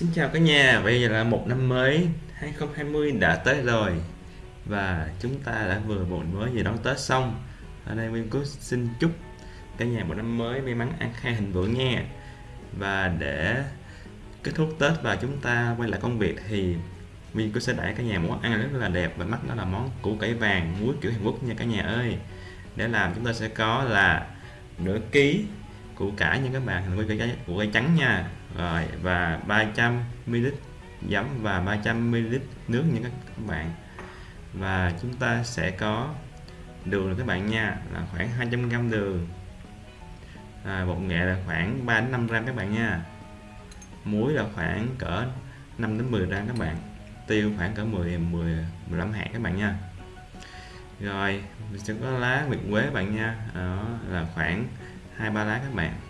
Xin chào cả nhà, bây giờ là một năm mới 2020 đã tới rồi. Và chúng ta đã vừa một mới vừa đón Tết xong. Ở đây Nguyên Cú xin chúc cả nhà một năm mới may mắn an khang hình vượng nha. Và để kết thúc Tết và chúng ta quay lại công việc thì Nguyên Cú sẽ đẩy cả nhà món ăn rất là đẹp và mắt đó là món củ cải vàng muối kiểu Hàn Quốc nha cả nhà ơi. Để làm chúng ta sẽ có là nửa ký củ cải nha các bạn hình củ cải củ cải trắng nha rồi và 300 ml giấm và 300 ml nước nha các bạn. Và chúng ta sẽ có đường các bạn nha là khoảng 200 g đường. À, bột nghệ là khoảng 3 đến 5 gram các bạn nha. Muối là khoảng cỡ 5 đến 10 gram các bạn. Tiêu khoảng cỡ 10 10 15 hạt các bạn nha. Rồi mình sẽ có lá nguyệt quế các bạn nha. Đó là khoảng hai ba lá các bạn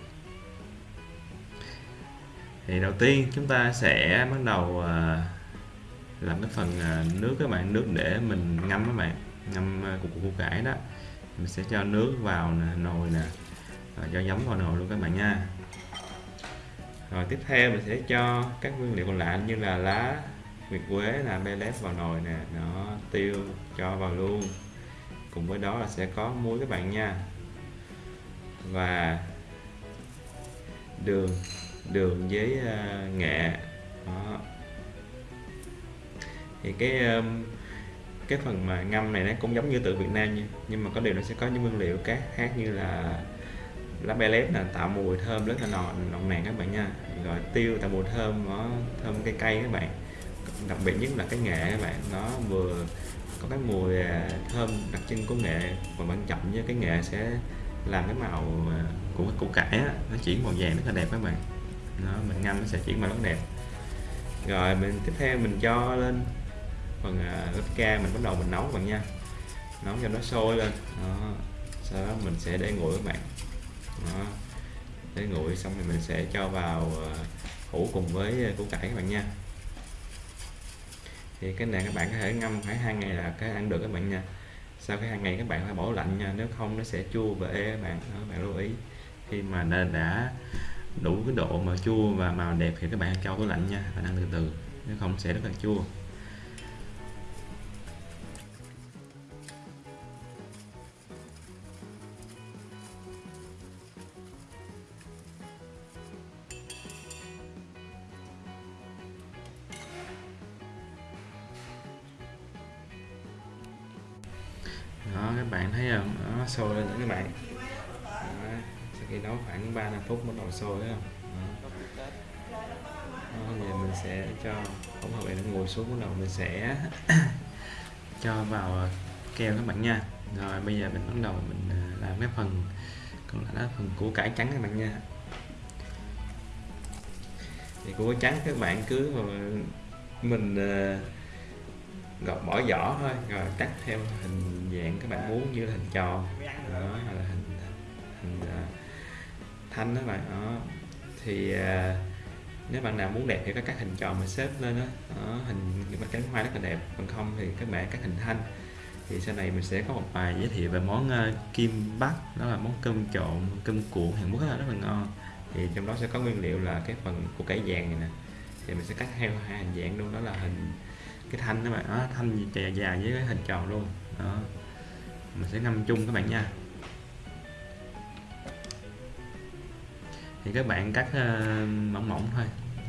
thì đầu tiên chúng ta sẽ bắt đầu à, làm cái phần à, nước các bạn nước để mình ngâm các bạn ngâm à, củ củ cải đó. Mình sẽ cho nước vào nè, nồi nè và cho giấm vào nồi luôn các bạn nha. Rồi tiếp theo mình sẽ cho các nguyên liệu còn lại như là lá nguyệt quế là bê lép vào nồi nè nó tiêu cho vào luôn. Cùng với đó là sẽ có muối các bạn nha. Và đường đường với uh, nghệ. Đó. thì cái um, cái phần mà ngâm này nó cũng giống như từ Việt Nam nha nhưng mà có điều nó sẽ có những nguyên liệu khác khác như là lá bê lép là tạo mùi thơm rất là nồng nồng nàn các bạn nha. Rồi tiêu tạo mùi thơm nó thơm cây cây các bạn. Đặc biệt nhất là cái nghệ các bạn nó vừa có cái mùi à, thơm đặc trưng của nghệ và quan trọng với cái nghệ sẽ làm cái màu của cái củ cải á, nó chuyển màu vàng rất là đẹp các bạn nó mình ngâm nó sẽ chuyển màu rất đẹp. Rồi mình tiếp theo mình cho lên phần uh, lớp ca mình bắt đầu mình nấu các bạn nha. Nấu cho nó sôi lên. Đó. sau đó mình sẽ để nguội các bạn. Đó. để nguội xong thì mình sẽ cho vào uh, hũ cùng với củ cải các bạn nha. Thì cái này các bạn có thể ngâm khoảng hai ngày là cái ăn được các bạn nha. Sau cái hai ngày các bạn phải bỏ lạnh nha nếu không nó sẽ chua và ê các bạn. Đó, bạn lưu ý. Khi mà đã đủ cái độ mà chua và màu đẹp thì các bạn cho tủ lạnh nha, và ăn từ từ. Nếu không sẽ rất là chua. Đó, các bạn thấy không? Nó sôi lên nữa các bạn khi nấu khoảng 3 5 phút bắt đầu sôi thấy không giờ mình sẽ cho hỗn hợp này nó ngồi xuống bắt đầu mình sẽ cho vào à, keo các bạn nha. Rồi bây giờ mình bắt đầu mình à, làm cái phần còn lại là phần củ cải trắng các bạn nha. Thì củ cải trắng các bạn cứ mà mình à, gọt bỏ vỏ thôi rồi cắt theo hình dạng các bạn muốn như là hình tròn. Đó là hình hình uh, thanh đó bạn đó. Thì à, nếu bạn nào muốn đẹp thì có các hình tròn mà xếp lên đó, đó hình những cánh hoa rất là đẹp. Còn không thì các bạn các hình thanh. Thì sau này mình sẽ có một bài giới thiệu về món uh, kim bắc đó là món cơm trộn cơm cuộn Hàn Quốc rất là ngon. Thì trong đó sẽ có nguyên liệu là cái phần của cải vàng này nè. Thì mình sẽ cắt theo hai hình dạng luôn. Đó là hình cái thanh các bạn. Đó thanh dài dài với cái hình tròn luôn. Đó. Mình sẽ ngâm chung các bạn nha. Thì các bạn cắt uh, mỏng mỏng thôi.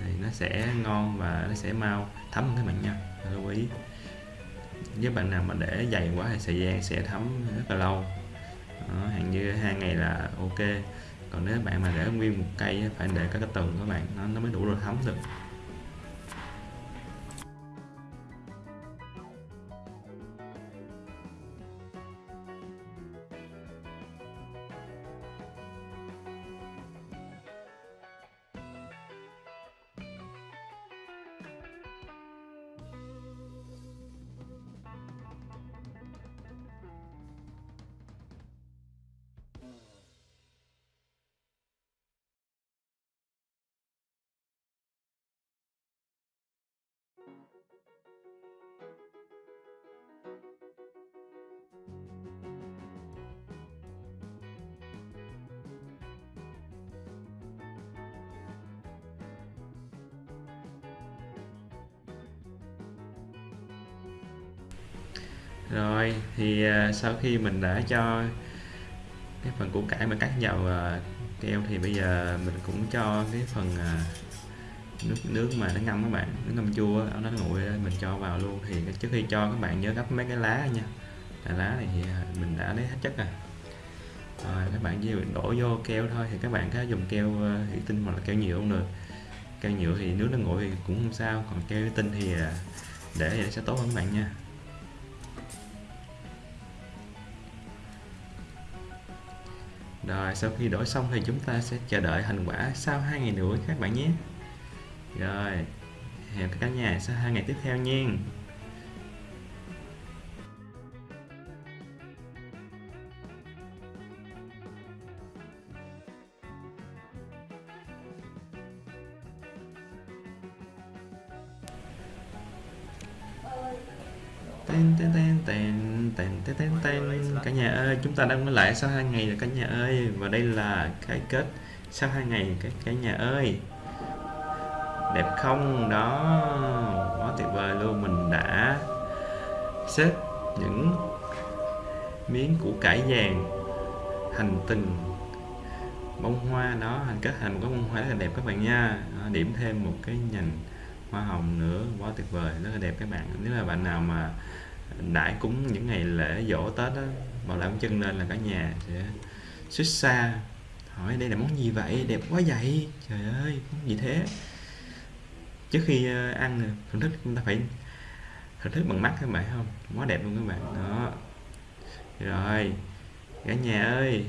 Thì nó sẽ ngon và nó sẽ mau thấm hơn các bạn nha. Lưu ý với bạn nào mà để dày quá thì thời gian sẽ thấm rất là lâu. Đó, hàng như hai ngày là ok. Còn nếu bạn mà để nguyên một cây phải để các cái tầng các bạn nó, nó mới đủ rồi thấm được. Rồi, thì à, sau khi mình đã cho cái phần củ cải mà cắt vào à, keo thì bây giờ mình cũng cho cái phần à, nước nước mà nó ngâm các bạn, nước ngâm chua nó nguội mình cho vào luôn. Thì trước khi cho các bạn nhớ gấp mấy cái lá nha. Là lá này thì mình đã lấy hết chất rồi. Rồi, các bạn chỉ đổ vô keo thôi, thì các bạn có dùng keo thủy tinh hoặc là keo nhựa cũng được. Keo nhựa thì nước nó nguội thì cũng không sao, còn keo thủy tinh thì để vậy sẽ tốt hơn các bạn nha. Rồi, sau khi đổi xong thì chúng ta sẽ chờ đợi thành quả sau 2 ngày nữa các bạn nhé. Rồi, hẹn cả nhà sau 2 ngày tiếp theo nha. Tên tên tên tên tên tên tên tên cả nhà ơi, chúng ta đang mới lại sau hai ngày rồi cả nhà ơi. Và đây là cái kết sau hai ngày cái cả nhà ơi. Đẹp không? Đó. Quá tuyệt vời luôn. Mình đã xếp những miếng củ cải vàng thành từng bông hoa đó. Thành kết thành một cái bông hoa rất là đẹp các bạn nha. Điểm thêm một cái nhành hoa hồng nữa. Quá tuyệt vời, rất là đẹp các bạn. Nếu là bạn nào mà đãi cúng những ngày lễ dỗ tết đó bảo làm chân lên là cả nhà sẽ xuất xa. Hỏi đây là món gì vậy? Đẹp quá vậy. Trời ơi, món gì thế? Trước khi ờ, ăn ờ, thưởng thức chúng ta phải thưởng thức bằng mắt các bạn, không? Quá đẹp luôn các bạn. Đó. Rồi, cả nhà ơi.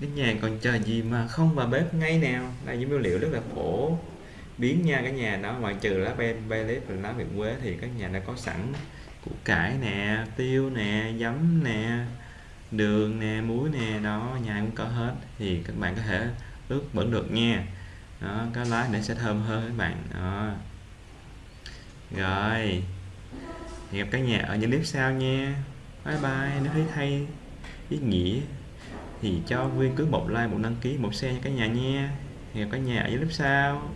Đến nhà còn chờ gì mà không vào bếp ngay nào? Là những nguyên liệu rất là phổ biến nha cả nhà đó ngoại trừ lá ben, bay lép và lá việt quế thì các nhà đã có sẵn củ cải nè tiêu nè giấm nè đường nè muối nè đó nhà cũng có hết. Thì các bạn có thể ướp vẫn được nha. Đó có lá để sẽ thơm hơn các bạn. Đó. Rồi hẹn gặp cả nhà ở những clip sau nha. Bye bye nếu thấy hay ý nghĩa thì cho Nguyên cứ một like một đăng ký một share cho cả nhà nha. Hẹn gặp cả nhà ở những clip sau.